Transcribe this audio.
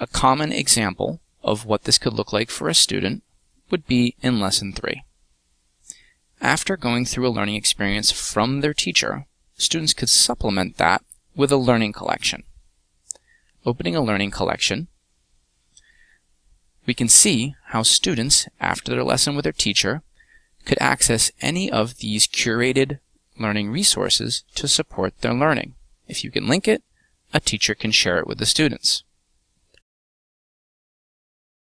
A common example of what this could look like for a student would be in Lesson 3. After going through a learning experience from their teacher, students could supplement that with a learning collection. Opening a learning collection, we can see how students, after their lesson with their teacher, could access any of these curated learning resources to support their learning. If you can link it, a teacher can share it with the students.